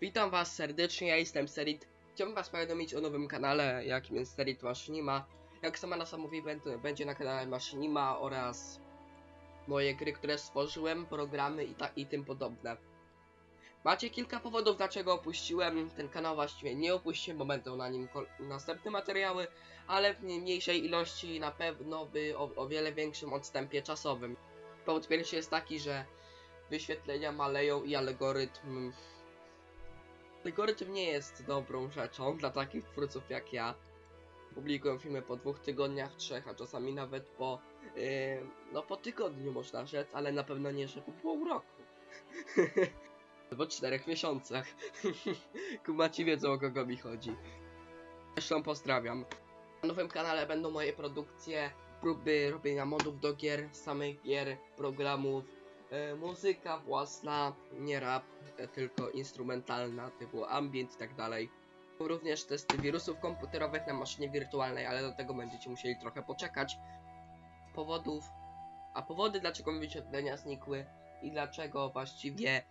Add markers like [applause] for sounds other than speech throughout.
Witam was serdecznie, ja jestem Serit. Chciałbym was powiadomić o nowym kanale, jakim jest Serit Maszynima. Jak sama nazwa mówi, będzie na kanale Maszynima oraz moje gry, które stworzyłem, programy i, ta, i tym podobne. Macie kilka powodów, dlaczego opuściłem ten kanał, właściwie nie opuściłem, bo będą na nim następne materiały, ale w mniejszej ilości na pewno by o, o wiele większym odstępie czasowym. Powód pierwszy jest taki, że wyświetlenia maleją i algorytm Algorytm nie jest dobrą rzeczą dla takich twórców jak ja. Publikuję filmy po dwóch tygodniach, trzech, a czasami nawet po, yy, no po tygodniu można rzec, ale na pewno nie, że po pół roku. [laughs] Albo czterech miesiącach. [laughs] Kumaci wiedzą o kogo mi chodzi. Zresztą pozdrawiam. Na nowym kanale będą moje produkcje, próby robienia modów do gier, samych gier, programów, muzyka własna, nie rap, e, tylko instrumentalna, typu ambient i tak dalej. Również testy wirusów komputerowych na maszynie wirtualnej, ale do tego będziecie musieli trochę poczekać. Powodów, a powody dlaczego wyświetlenia znikły i dlaczego właściwie e,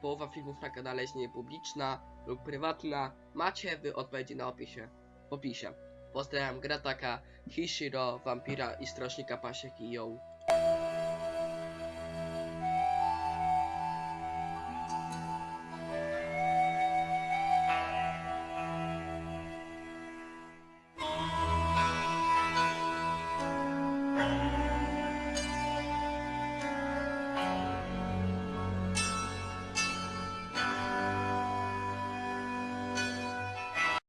połowa filmów na kanale jest niepubliczna lub prywatna, macie wy odpowiedzi na opisie, w opisie. Pozdrawiam Grataka, Hishiro, Vampira i Strażnika Pasiek i Yo.